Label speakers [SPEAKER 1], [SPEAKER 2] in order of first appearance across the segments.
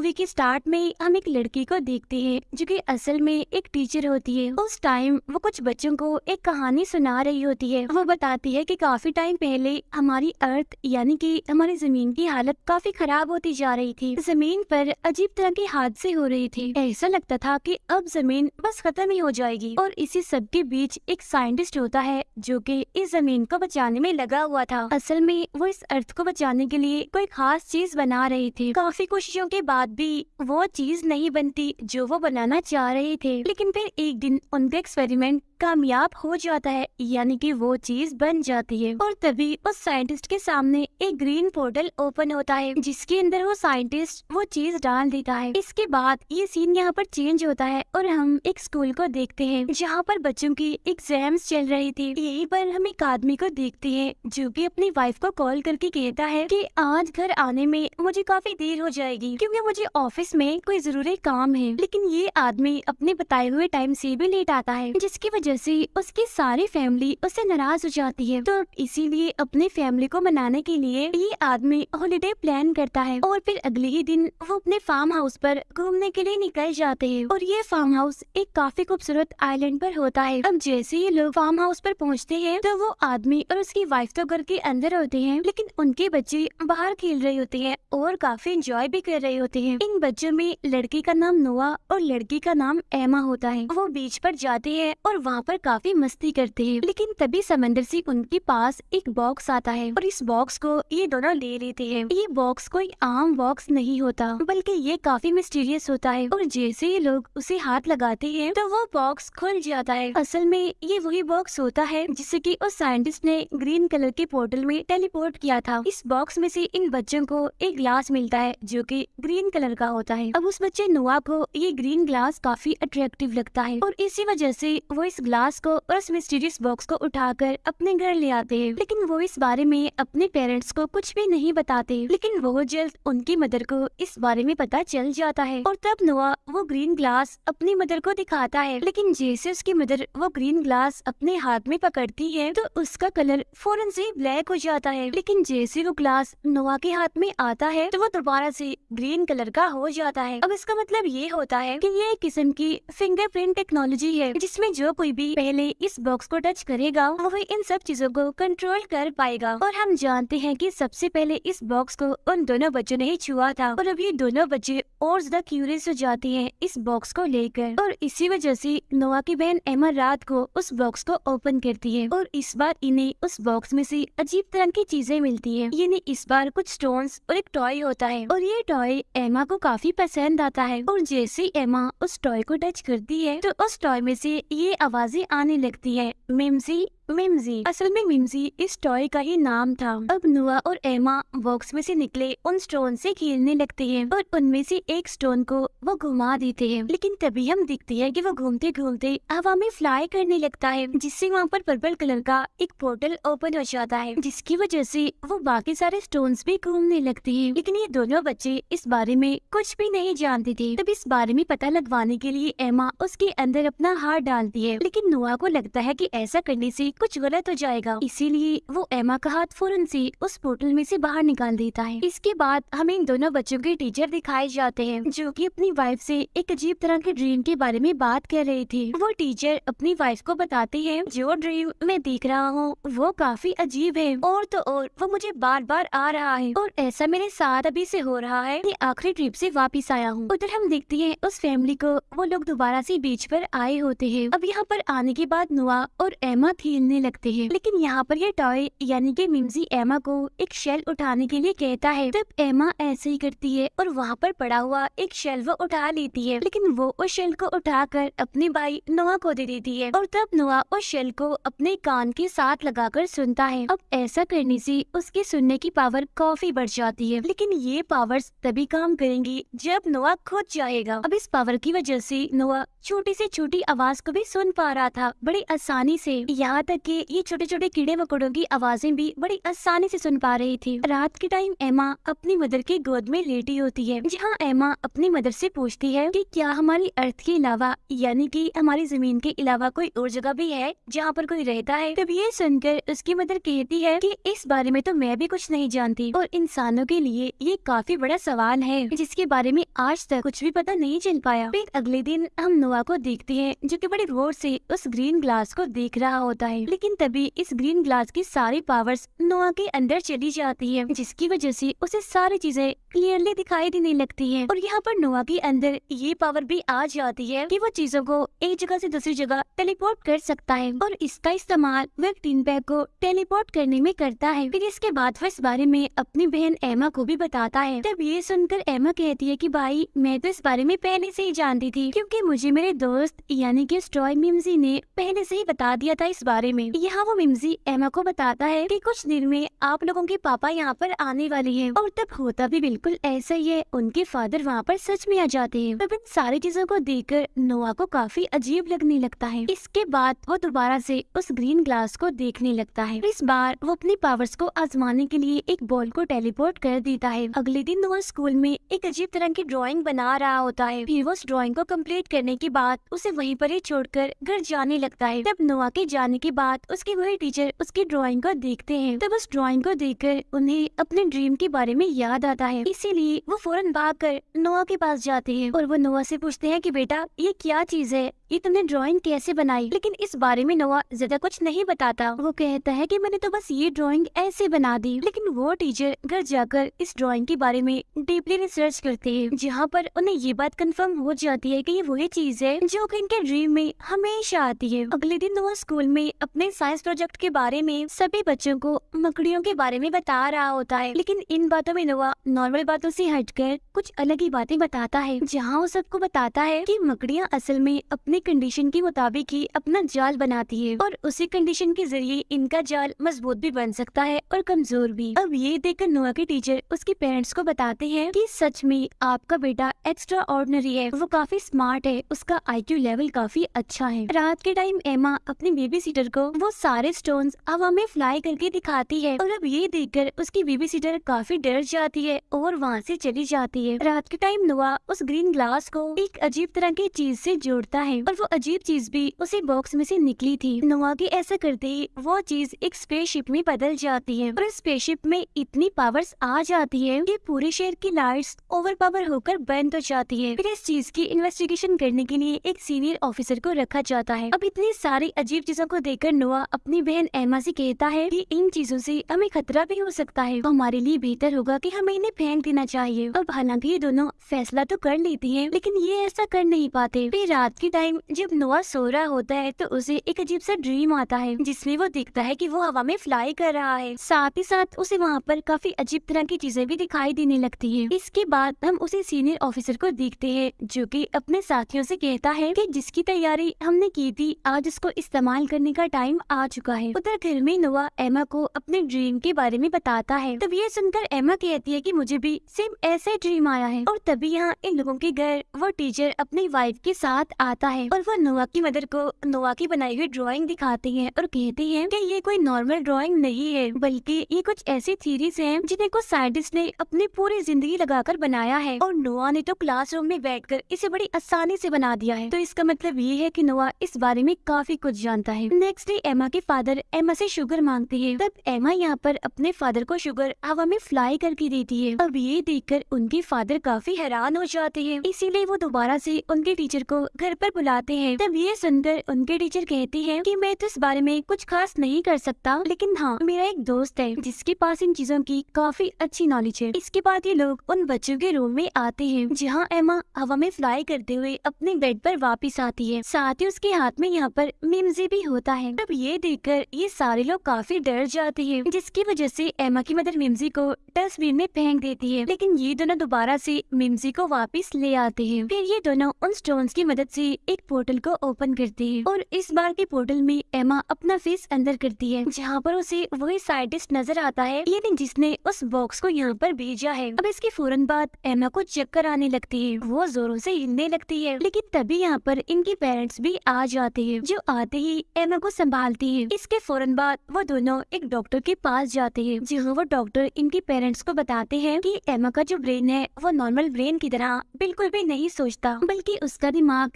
[SPEAKER 1] Movie के start में हम एक लड़की को देखते हैं, जो कि असल में एक टीचर होती है। उस टाइम वो कुछ बच्चों को एक कहानी सुना रही होती है। वो बताती है कि काफ़ी टाइम पहले हमारी अर्थ, यानी कि हमारी ज़मीन की हालत काफ़ी खराब होती जा रही थी। ज़मीन पर अजीब तरह के हादसे हो रहे थे। ऐसा लगता था कि अब ज़मीन बस खत्म ही हो जाएगी। और इसी सब के बीच एक साइंटिस्ट होता है, जो कि इस ज़मीन को बचाने में लगा हुआ था। असल में वो इस अर्थ को बचाने के लिए कोई खास चीज़ बना रहे थे। काफ़ी कोशिशों के बाद भी वो चीज़ नहीं बनती जो वो बनाना चाह रहे थे। लेकिन फिर एक दिन उनका एक्सपेरिमेंट कामयाब हो जाता है, यानी कि वो चीज़ बन जाती है। और तभी उस साइंटिस्ट के सामने एक ग्रीन पोर्टल ओपन होता है, जिसके अंदर वो साइंटिस्ट वो चीज़ डाल देता है। इसके बाद ये सीन यहाँ पर चेंज होता है और हम एक स्कूल को देखते हैं, जहाँ पर बच्चों की एग्ज़ाम्स चल रही थी। यही पर हम एक आदमी को देखते हैं, जो कि अपनी वाइफ को कॉल करके कहता है कि आज घर आने में मुझे काफ़ी देर हो जाएगी, क्योंकि मुझे ऑफ़िस में कोई ज़रूरी काम है। लेकिन ये आदमी अपने बताए हुए टाइम से भी लेट आता है, जिसकी वजह से उसकी सारी फैमिली उससे नाराज़ हो जाती है तो इसीलिए अपनी फैमिली को मनाने के लिए ये आदमी हॉलिडे प्लान करता है और फिर अगले ही दिन वो अपने फार्म हाउस पर घूमने के लिए निकल जाते हैं। और ये फार्म हाउस एक काफ़ी खूबसूरत आइलैंड पर होता है। अब जैसे ही लोग फार्म हाउस पर पहुँचते हैं तो वो आदमी और उसकी वाइफ तो घर के अंदर होते हैं, लेकिन उनके बच्चे बाहर खेल रहे होते हैं और काफ़ी इंजॉय भी कर रहे होते हैं। इन बच्चों में लड़की का नाम नोआ और लड़की का नाम एमा होता है। वो बीच पर जाते हैं और वहाँ वहाँ पर काफ़ी मस्ती करते हैं। लेकिन तभी समंदर से उनके पास एक बॉक्स आता है और इस बॉक्स को ये दोनों ले लेते हैं। ये बॉक्स कोई आम बॉक्स नहीं होता, बल्कि ये काफ़ी मिस्टीरियस होता है और जैसे ये लोग उसे हाथ लगाते हैं तो वो बॉक्स खुल जाता है। असल में ये वही बॉक्स होता है जिसे की उस साइंटिस्ट ने ग्रीन कलर के पोर्टल में टेलीपोर्ट किया था। इस बॉक्स में से इन बच्चों को एक ग्लास मिलता है जो की ग्रीन कलर का होता है। अब उस बच्चे नुआ को ये ग्रीन ग्लास काफ़ी अट्रैक्टिव लगता है और इसी वजह से वो इस ग्लास को और उस मिस्टीरियस बॉक्स को उठाकर अपने घर ले आते। हैं लेकिन वो इस बारे में अपने पेरेंट्स को कुछ भी नहीं बताते। लेकिन वो जल्द उनकी मदर को इस बारे में पता चल जाता है। और तब नोआ वो ग्रीन ग्लास अपनी मदर को दिखाता है। लेकिन जैसे उसकी मदर वो ग्रीन ग्लास अपने हाथ में पकड़ती है तो उसका कलर फ़ौरन से ब्लैक हो जाता है। लेकिन जैसे वो ग्लास नोआ के हाथ में आता है तो वो दोबारा से ग्रीन कलर का हो जाता है। अब इसका मतलब ये होता है कि ये एक किस्म की फिंगरप्रिंट टेक्नोलॉजी है, जिसमें जो कोई भी पहले इस बॉक्स को टच करेगा वो इन सब चीज़ों को कंट्रोल कर पाएगा। और हम जानते हैं कि सबसे पहले इस बॉक्स को उन दोनों बच्चों ने ही छुआ था। और अभी दोनों बच्चे और ज़्यादा क्यूरियस हो जाते हैं इस बॉक्स को लेकर। और इसी वजह से नोआ की बहन एमा रात को उस बॉक्स को ओपन करती है। और इस बार इन्हें उस बॉक्स में से अजीब तरह की चीज़ें मिलती है। यानी इस बार कुछ स्टोन्स और एक टॉय होता है। और ये टॉय एमा को काफ़ी पसंद आता है। और जैसे एमा उस टॉय को टच करती है तो उस टॉय में से ये आवाज़ें आने लगती है। मिमजी मिमजी, असल में मिमजी इस टॉय का ही नाम था। अब नुआ और एमा बॉक्स में से निकले, उन स्टोन से खेलने लगते हैं और उनमें से एक स्टोन को वो घुमा देते हैं। लेकिन तभी हम दिखते हैं कि वो घूमते घूमते हवा में फ्लाई करने लगता है, जिससे वहाँ पर पर्पल कलर का एक पोर्टल ओपन हो जाता है, जिसकी वजह से वो बाकी सारे स्टोन भी घूमने लगते है। लेकिन ये दोनों बच्चे इस बारे में कुछ भी नहीं जानते थे। तब इस बारे में पता लगवाने के लिए एमा उसके अंदर अपना हाथ डालती है। लेकिन नुआ को लगता है की ऐसा करने से कुछ गलत हो जाएगा। इसीलिए वो एमा का हाथ फ़ौरन से उस पोर्टल में से बाहर निकाल देता है। इसके बाद हमें इन दोनों बच्चों के टीचर दिखाए जाते हैं, जो कि अपनी वाइफ से एक अजीब तरह के ड्रीम के बारे में बात कर रहे थे। वो टीचर अपनी वाइफ को बताते हैं, जो ड्रीम मैं देख रहा हूँ, वो काफ़ी अजीब है। और तो और, वो मुझे बार बार आ रहा है। और ऐसा मेरे साथ अभी से हो रहा है मैं आखिरी ट्रिप से वापिस आया हूँ। उधर हम देखते हैं, उस फैमिली को वो लोग दोबारा से बीच पर आए होते हैं। अब यहाँ पर आने के बाद नुआ और एमा खेलने खेलने लगते हैं। लेकिन यहाँ पर ये टॉय यानी कि मिमजी एमा को एक शेल उठाने के लिए कहता है। तब एमा ऐसे ही करती है और वहाँ पर पड़ा हुआ एक शेल वो उठा लेती है। लेकिन वो उस शेल को उठाकर अपने भाई नोआ को दे देती है। और तब नोआ उस शेल को अपने कान के साथ लगाकर सुनता है। अब ऐसा करने से उसके सुनने की पावर काफ़ी बढ़ जाती है। लेकिन ये पावर्स तभी काम करेंगी जब नोआ खुद जाएगा। अब इस पावर की वजह से नोआ छोटी से छोटी आवाज़ को भी सुन पा रहा था। बड़ी आसानी से। यहाँ तक कि ये छोटे छोटे कीड़े मकोड़ों की आवाज़ें भी बड़ी आसानी से सुन पा रही थी। रात के टाइम एमा अपनी मदर की गोद में लेटी होती है, जहाँ एमा अपनी मदर से पूछती है कि क्या हमारी अर्थ के अलावा, यानी कि हमारी ज़मीन के अलावा कोई और जगह भी है, जहाँ पर कोई रहता है? तब ये सुनकर उसकी मदर कहती है कि इस बारे में तो मैं भी कुछ नहीं जानती, और इंसानों के लिए ये काफ़ी बड़ा सवाल है, जिसके बारे में आज तक कुछ भी पता नहीं चल पाया। फिर अगले दिन हम नोआ को देखते हैं, जो कि बड़ी गौर से उस ग्रीन ग्लास को देख रहा होता है। लेकिन तभी इस ग्रीन ग्लास की सारी पावर्स नोआ के अंदर चली जाती है, जिसकी वजह से उसे सारी चीज़ें क्लियरली दिखाई देने लगती है। और यहाँ पर नोआ के अंदर, ये पावर भी आ जाती है कि वो चीज़ों को एक जगह से दूसरी जगह टेलीपोर्ट कर सकता है। और इसका इस्तेमाल वह टीन बैग को टेलीपोर्ट करने में करता है। फिर इसके बाद वह इस बारे में अपनी बहन एमा को भी बताता है। तब ये सुनकर एमा कहती है की, भाई, मैं तो इस बारे में पहले से ही जानती थी, क्यूँकी मुझे मेरे दोस्त, यानी की स्टॉय मिम्जी ने पहले से ही बता दिया था इस बारे में। यहाँ वो मिम्जी एमा को बताता है की कुछ दिन में आप लोगों के पापा यहाँ पर आने वाले है। और तब होता भी बिल्कुल ऐसा ही है, उनके फादर वहाँ पर सच में आ जाते हैं। तब इन सारी चीज़ों को देखकर नोआ को काफ़ी अजीब लगने लगता है। इसके बाद वो दोबारा से उस ग्रीन ग्लास को देखने लगता है। इस बार वो अपनी पावर्स को आजमाने के लिए एक बॉल को टेलीपोर्ट कर देता है। अगले दिन नोआ स्कूल में एक अजीब तरह की ड्राइंग बना रहा होता है। फिर वो उस ड्राइंग को कंप्लीट करने के बाद उसे वहीं पर ही छोड़कर घर जाने लगता है। तब नोआ के जाने के बाद उसके वही टीचर उसकी ड्राइंग को देखते हैं। तब उस ड्राइंग को देखकर उन्हें अपने ड्रीम के बारे में याद आता है। इसीलिए वो फ़ौरन भाग कर नोआ के पास जाते हैं और वो नोआ से पूछते हैं कि बेटा, ये क्या चीज़ है? ये तुमने ड्राइंग कैसे बनाई? लेकिन इस बारे में नोआ ज़्यादा कुछ नहीं बताता। वो कहता है कि मैंने तो बस ये ड्राइंग ऐसे बना दी। लेकिन वो टीचर घर जाकर इस ड्राइंग के बारे में डीपली रिसर्च करते हैं। जहाँ पर उन्हें ये बात कंफर्म हो जाती है कि ये वही चीज़ है जो कि इनके ड्रीम में हमेशा आती है। अगले दिन नोआ स्कूल में अपने साइंस प्रोजेक्ट के बारे में सभी बच्चों को मकड़ियों के बारे में बता रहा होता है। लेकिन इन बातों में नोआ नॉर्मल बातों से हटकर कुछ अलग ही बातें बताता है। जहाँ वो सबको बताता है कि मकड़ियाँ असल में अपने कंडीशन के मुताबिक ही अपना जाल बनाती है और उसी कंडीशन के ज़रिए इनका जाल मज़बूत भी बन सकता है और कमज़ोर भी। अब ये देखकर नोआ के टीचर उसके पेरेंट्स को बताते हैं कि सच में आपका बेटा एक्स्ट्रा ऑर्डनरी है। वो काफ़ी स्मार्ट है, उसका आईक्यू लेवल काफ़ी अच्छा है। रात के टाइम एमा अपनी बेबी सीटर को वो सारे स्टोन हवा में फ्लाई करके दिखाती है और अब ये देखकर उसकी बेबी सीटर काफ़ी डर जाती है और वहाँ से चली जाती है। रात के टाइम नोआ उस ग्रीन ग्लास को एक अजीब तरह की चीज़ से जोड़ता है और वो अजीब चीज़ भी उसी बॉक्स में से निकली थी। नोआ के ऐसा करते ही वो चीज़ एक स्पेसशिप में बदल जाती है और स्पेसशिप में इतनी पावर्स आ जाती है कि पूरे शहर की लाइट्स ओवर पावर होकर बंद हो जाती है। फिर इस चीज़ की इन्वेस्टिगेशन करने के लिए एक सीनियर ऑफिसर को रखा जाता है। अब इतनी सारी अजीब चीज़ों को देखकर नोआ अपनी बहन एमा से कहता है कि इन चीज़ों से हमें खतरा भी हो सकता है। तो हमारे लिए बेहतर होगा कि हमें इन्हें फेंक देना चाहिए। अब हालाँकि ये दोनों फैसला तो कर लेती हैं, लेकिन ये ऐसा कर नहीं पाते। फिर रात के टाइम जब नोआ सो रहा होता है तो उसे एक अजीब सा ड्रीम आता है, जिसमें वो दिखता है कि वो हवा में फ्लाई कर रहा है। साथ ही साथ उसे वहाँ पर काफ़ी अजीब तरह की चीज़ें भी दिखाई देने लगती है। इसके बाद हम उसे सीनियर ऑफिसर को देखते हैं, जो कि अपने साथियों से कहता है कि जिसकी तैयारी हमने की थी, आज उसको इस्तेमाल करने का टाइम आ चुका है। उधर घर में नोआ एमा को अपने ड्रीम के बारे में बताता है। तब ये सुनकर एमा कहती है कि मुझे भी सेम ऐसा ड्रीम आया है। और तभी यहाँ इन लोगों के घर, वो टीचर अपनी वाइफ के साथ आता है। और वो नोआ की मदर को नोआ की बनाई हुई ड्राइंग दिखाती है और कहती है कि ये कोई नॉर्मल ड्राइंग नहीं है, बल्कि ये कुछ ऐसी थीरीज हैं जिन्हें कुछ साइंटिस्ट ने अपनी पूरी ज़िंदगी लगाकर बनाया है। और नोआ ने तो क्लासरूम में बैठकर इसे बड़ी आसानी से बना दिया है। तो इसका मतलब ये है कि नोआ इस बारे में काफ़ी कुछ जानता है। नेक्स्ट डे एमा के फादर एमा से शुगर मांगते है। तब एमा यहाँ पर अपने फादर को शुगर हवा में फ्लाई करके देती है। अब ये देखकर उनके फादर काफ़ी हैरान हो जाते हैं। इसीलिए वो दोबारा से उनके टीचर को घर पर बुलाते हैं। तब ये सुनकर उनके टीचर कहती है कि मैं तो इस बारे में कुछ खास नहीं कर सकता, लेकिन हाँ मेरा एक दोस्त है, जिसके पास इन चीज़ों की काफ़ी अच्छी नॉलेज है। इसके बाद ये लोग उन बच्चों के रूम में आते हैं, जहाँ एमा हवा में फ्लाई करते हुए अपने बेड पर वापस आती है। साथ ही उसके हाथ में यहाँ पर मिम्जी भी होता है। तब ये देखकर ये सारे लोग काफ़ी डर जाते हैं, जिसकी वजह से एमा की मदर मिम्जी को डस्टबिन में फेंक देती है। लेकिन ये दोनों दोबारा से मिम्जी को वापस ले आते हैं। फिर ये दोनों उन स्टोन्स की मदद से एक एक पोर्टल को ओपन करते हैं और इस बार के पोर्टल में एमा अपना फेस अंदर करती है, जहाँ पर उसे वही साइंटिस्ट नज़र आता है, यानी जिसने उस बॉक्स को यहाँ पर भेजा है। अब इसके फ़ौरन बाद एमा को चक्कर आने लगती है। वो जोरों से हिलने लगती है, लेकिन तभी यहाँ पर इनके पेरेंट्स भी आ जाते हैं, जो आते ही एमा को संभालती है। इसके फ़ौरन बाद वो दोनों एक डॉक्टर के पास जाते हैं, जहाँ वो डॉक्टर इनके पेरेंट्स को बताते हैं कि एमा का जो ब्रेन है, वो नॉर्मल ब्रेन की तरह बिल्कुल भी नहीं सोचता, बल्कि उसका दिमाग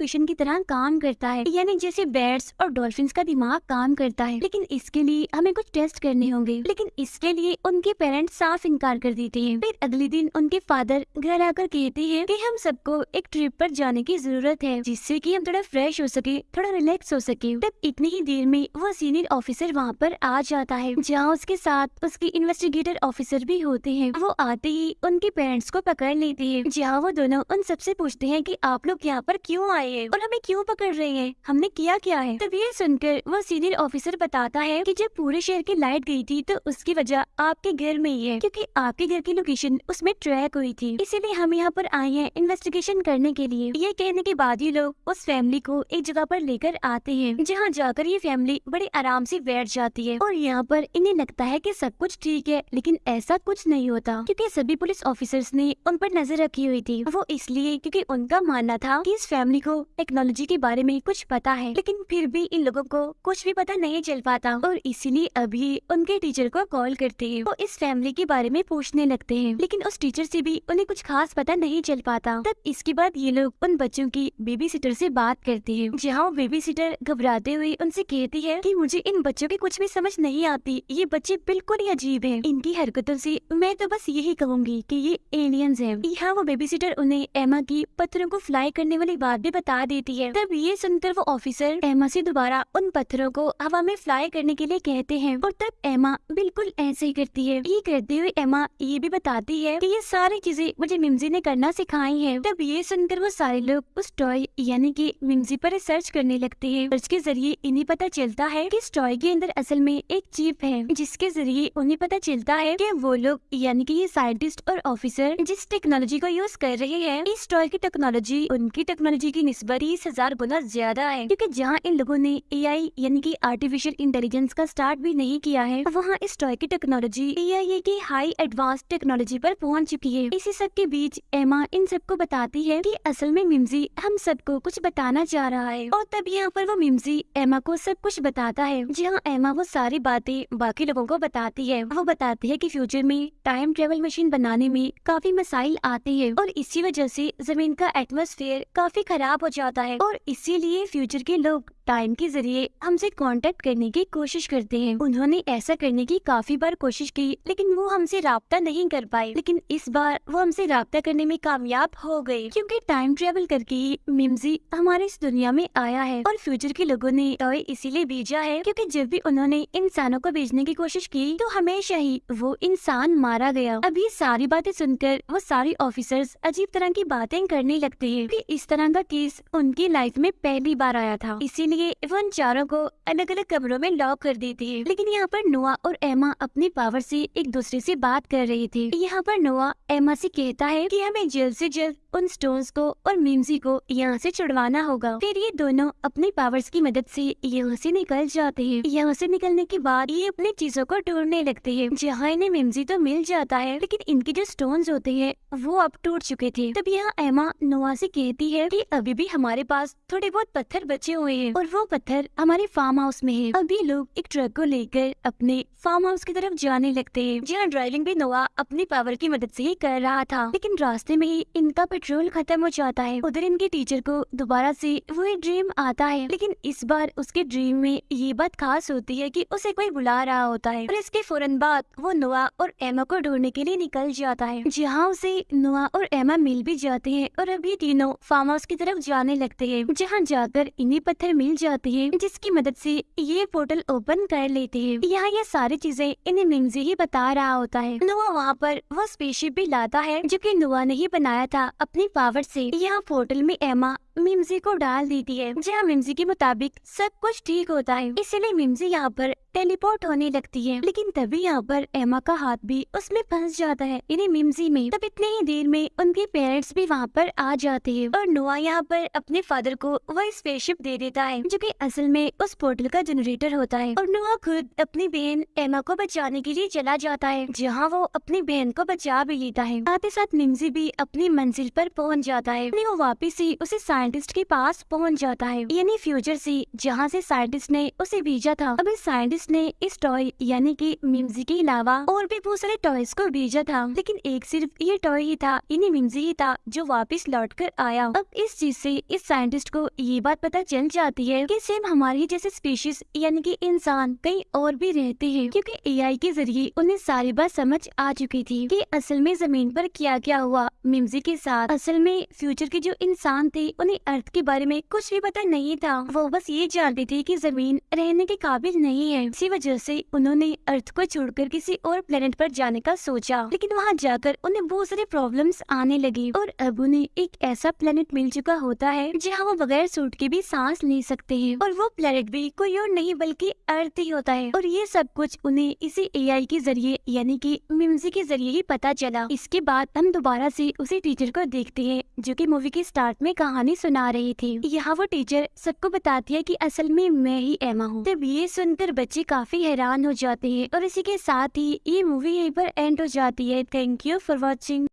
[SPEAKER 1] एकोलोकेशन की तरह काम करता है। यानी जैसे बैट्स और डॉल्फिन का दिमाग काम करता है। लेकिन इसके लिए हमें कुछ टेस्ट करने होंगे। लेकिन इसके लिए उनके पेरेंट्स साफ़ इनकार कर देते हैं। फिर अगले दिन उनके फादर घर आकर कहते हैं कि हम सबको एक ट्रिप पर जाने की ज़रूरत है, जिससे कि हम थोड़ा फ्रेश हो सके, थोड़ा रिलैक्स हो सके। तब इतनी ही देर में वो सीनियर ऑफिसर वहाँ पर आ जाता है, जहाँ उसके साथ उसके इन्वेस्टिगेटर ऑफिसर भी होते हैं। वो आते ही उनके पेरेंट्स को पकड़ लेते हैं, जहाँ वो दोनों उन सबसे पूछते हैं कि आप लोग यहाँ पर क्यों आए? हैं। और हमें क्यों पकड़ रहे हैं? हमने किया क्या है? तब ये सुनकर वो सीनियर ऑफिसर बताता है कि जब पूरे शहर की लाइट गई थी तो उसकी वजह आपके घर में ही है, क्योंकि आपके घर की लोकेशन उसमें ट्रैक हुई थी। इसीलिए हम यहाँ पर आए हैं इन्वेस्टिगेशन करने के लिए। ये कहने के बाद ही लोग उस फैमिली को एक जगह पर लेकर आते हैं, जहाँ जाकर ये फैमिली बड़े आराम से बैठ जाती है। और यहाँ पर इन्हें लगता है की सब कुछ ठीक है, लेकिन ऐसा कुछ नहीं होता, क्यूँकी सभी पुलिस ऑफिसर्स ने उन पर नज़र रखी हुई थी। वो इसलिए, क्योंकि उनका मानना था कि इस फैमिली को टेक्नोलॉजी के बारे में कुछ पता है, लेकिन फिर भी इन लोगों को कुछ भी पता नहीं चल पाता और इसीलिए अभी उनके टीचर को कॉल करते हैं। वो इस फैमिली के बारे में पूछने लगते हैं, लेकिन उस टीचर से भी उन्हें कुछ खास पता नहीं चल पाता। तब इसके बाद ये लोग उन बच्चों की बेबी सिटर से बात करते हैं, जहाँ बेबी सिटर घबराते हुए उनसे कहती है कि मुझे इन बच्चों की कुछ भी समझ नहीं आती, ये बच्चे बिल्कुल ही अजीब हैं। इनकी हरकतों से मैं तो बस यही कहूँगी कि ये एलियंस हैं। यहाँ वो बेबी सिटर उन्हें एमा की पत्थरों को फ्लाई करने वाली बात भी बता देती है। तब ये सुनकर वो ऑफिसर एमा से दोबारा उन पत्थरों को हवा में फ्लाई करने के लिए कहते हैं और तब एमा बिल्कुल ऐसे ही करती है। ये करते हुए एमा ये भी बताती है कि ये सारी चीज़ें मुझे मिमजी ने करना सिखाई है। तब ये सुनकर वो सारे लोग उस टॉय यानी कि मिमजी पर रिसर्च करने लगते हैं। सर्च के ज़रिए इन्हें पता चलता है कि टॉय के अंदर असल में एक चिप है, जिसके ज़रिए उन्हें पता चलता है कि वो लोग यानी कि ये साइंटिस्ट और ऑफिसर जिस टेक्नोलॉजी को यूज़ कर रहे हैं, इस टॉय की टेक्नोलॉजी उनकी टेक्नोलॉजी की निस्बत तीस हज़ार गुना ज़्यादा है। क्योंकि जहाँ इन लोगों ने एआई यानी कि आर्टिफिशियल इंटेलिजेंस का स्टार्ट भी नहीं किया है, वहाँ इस टॉय की टेक्नोलॉजी ए की हाई एडवांस टेक्नोलॉजी पर पहुँच चुकी है। इसी सब के बीच एमा इन सबको बताती है कि असल में मिमजी हम सबको कुछ बताना चाह रहा है। और तब यहाँ पर वो मिमजी एमा को सब कुछ बताता है। जहाँ एमा वो सारी बातें बाकी लोगों को बताती है। वो बताती है की फ्यूचर में टाइम ट्रेवल मशीन बनाने में काफ़ी मसाइल आते हैं। और इसी वजह से ज़मीन का एटमोसफेयर काफ़ी खराब हो जाता है और इसीलिए फ्यूचर के लोग टाइम के ज़रिए हमसे कांटेक्ट करने की कोशिश करते हैं। उन्होंने ऐसा करने की काफ़ी बार कोशिश की, लेकिन वो हमसे रहा नहीं कर पाए। लेकिन इस बार वो हमसे रहा करने में कामयाब हो गए, क्योंकि टाइम ट्रेवल करके ही मिमजी हमारे इस दुनिया में आया है और फ्यूचर के लोगों ने टॉय इसीलिए भेजा है, क्योंकि जब भी उन्होंने इंसानों को भेजने की कोशिश की तो हमेशा ही वो इंसान मारा गया। अभी सारी बातें सुनकर वो सारे ऑफिसर्स अजीब तरह की बातें करने लगते हैं कि इस तरह का केस उनकी लाइफ में पहली बार आया था। इसीलिए वो उन चारों को अलग अलग कमरों में लॉक कर देती है। लेकिन यहाँ पर नोआ और एमा अपनी पावर से एक दूसरे से बात कर रही थी। यहाँ पर नोआ एमा से कहता है कि हमें जल्द से जल्द उन स्टोन्स को और मिम्सी को यहाँ से छुड़वाना होगा। फिर ये दोनों अपनी पावर्स की मदद से यहाँ से निकल जाते हैं। यहाँ से निकलने के बाद ये अपनी चीज़ों को ढूँढने लगते हैं। जहाँ इन्हें मिम्सी तो मिल जाता है, लेकिन इनके जो स्टोन्स होते हैं, वो अब टूट चुके थे। तब यहाँ एमा नोआ से कहती है कि अभी भी हमारे पास थोड़े बहुत पत्थर बचे हुए हैं। और वो पत्थर हमारे फार्म हाउस में है। अभी लोग एक ट्रक को लेकर अपने फार्म हाउस की तरफ़ जाने लगते हैं। जहाँ ड्राइविंग भी नोआ अपनी पावर की मदद से ही कर रहा था। लेकिन रास्ते में ही इनका पेट्रोल खत्म हो जाता है। उधर इनके टीचर को दोबारा से वही ड्रीम आता है। लेकिन इस बार उसके ड्रीम में ये बात खास होती है कि उसे कोई बुला रहा होता है। और इसके फ़ौरन बाद वो नोआ और एमा को ढूँढने के लिए निकल जाता है। जहाँ उसे नोआ और एमा मिल भी जाते हैं और अभी तीनों फार्म हाउस की तरफ़ जाने लगते हैं। जहाँ जाकर इन्हें पत्थर मिल जाते है, जिसकी मदद से ये पोर्टल ओपन कर लेते हैं। यहाँ ये सारी चीज़ें इन्हें मिमजी ही बता रहा होता है। नोआ वहाँ पर वो स्पेसशिप भी लाता है, जो कि नुआ ने ही बनाया था अपनी पावर से। यहाँ पोर्टल में एमा मिम्जी को डाल देती है, जहाँ मिमजी के मुताबिक सब कुछ ठीक होता है। इसलिए मिमजी यहाँ पर टेलीपोर्ट होने लगती है, लेकिन तभी यहाँ पर एमा का हाथ भी उसमें फंस जाता है। इन्हें मिमजी में तब इतने ही देर में उनके पेरेंट्स भी वहाँ पर आ जाते हैं, और नोआ यहाँ पर अपने फादर को वह स्पेसशिप दे देता है, जो कि असल में उस पोर्टल का जनरेटर होता है। और नोआ खुद अपनी बहन एमा को बचाने के लिए चला जाता है, जहाँ वो अपनी बहन को बचा भी लेता है। साथ ही साथ मिमजी भी अपनी मंजिल पर पहुँच जाता है वो वापिस ही उसे साइंटिस्ट के पास पहुँच जाता है। यानी फ्यूचर से, जहाँ से साइंटिस्ट ने उसे भेजा था, अब इस साइंटिस्ट ने इस टॉय, यानी कि मिम्जी के अलावा और भी बहुत सारे टॉयज को भेजा था। लेकिन एक सिर्फ़ ये टॉय ही था, यानी मिम्जी ही था, जो वापस लौट कर आया। अब इस चीज़ से, इस साइंटिस्ट को ये बात पता चल जाती है कि सेम हमारी जैसे स्पीशीज, यानी कि इंसान, कहीं और भी रहते हैं। क्योंकि एआई के ज़रिए उन्हें सारी बात समझ आ चुकी थी कि असल में ज़मीन पर क्या क्या हुआ मिम्जी के साथ। असल में फ्यूचर के जो इंसान थे उन्हें अर्थ के बारे में कुछ भी पता नहीं था। वो बस ये जानती थी कि ज़मीन रहने के काबिल नहीं है। इसी वजह से उन्होंने अर्थ को छोड़कर किसी और प्लेनेट पर जाने का सोचा। लेकिन वहाँ जाकर उन्हें बहुत सारे प्रॉब्लम्स आने लगी और अब उन्हें एक ऐसा प्लेनेट मिल चुका होता है, जहाँ वो बगैर सूट के भी सांस ले सकते हैं। और वो प्लेनेट भी कोई और नहीं बल्कि अर्थ ही होता है। और ये सब कुछ उन्हें इसी एआई के ज़रिए, यानी कि मिम्जी के ज़रिए ही पता चला। इसके बाद हम दोबारा से उसी टीचर को देखते हैं, जो कि मूवी के स्टार्ट में कहानी सुना रही थी। यहाँ वो टीचर सबको बताती है कि असल में मैं ही एमा हूँ। तब ये सुनकर बच्चे काफ़ी हैरान हो जाते हैं और इसी के साथ ही ये मूवी यहीं पर एंड हो जाती है। Thank you for watching